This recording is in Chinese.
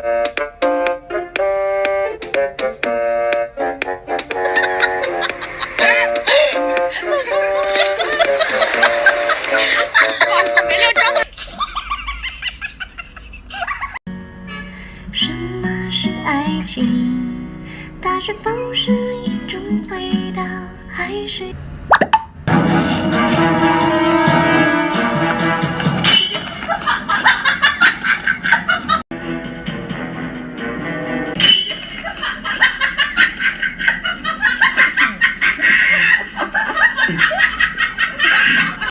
什么是爱情？它是否是一种味道，还是？很大。